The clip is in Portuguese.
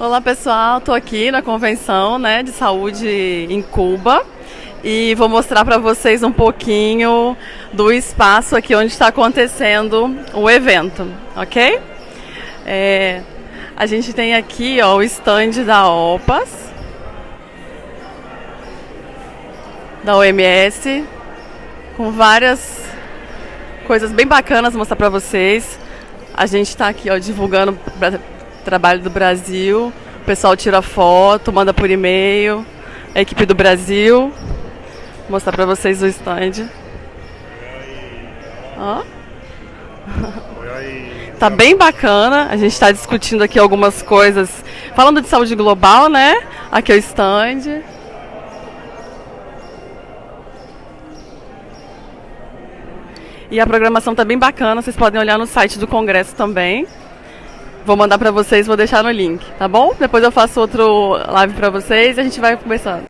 Olá pessoal, estou aqui na convenção né, de saúde em Cuba e vou mostrar para vocês um pouquinho do espaço aqui onde está acontecendo o evento, ok? É, a gente tem aqui ó, o stand da OPAS, da OMS, com várias coisas bem bacanas mostrar para vocês. A gente está aqui ó, divulgando o trabalho do Brasil. O pessoal tira foto, manda por e-mail. A equipe do Brasil. Vou mostrar para vocês o stand. Ó. Tá bem bacana. A gente está discutindo aqui algumas coisas. Falando de saúde global, né? Aqui é o stand. E a programação tá bem bacana, vocês podem olhar no site do Congresso também. Vou mandar para vocês, vou deixar no link, tá bom? Depois eu faço outro live para vocês e a gente vai conversando.